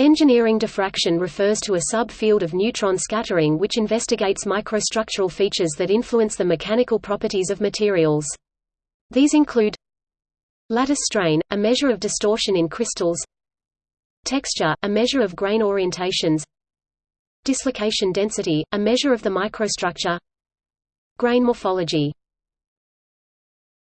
Engineering diffraction refers to a subfield of neutron scattering which investigates microstructural features that influence the mechanical properties of materials. These include lattice strain, a measure of distortion in crystals texture, a measure of grain orientations dislocation density, a measure of the microstructure grain morphology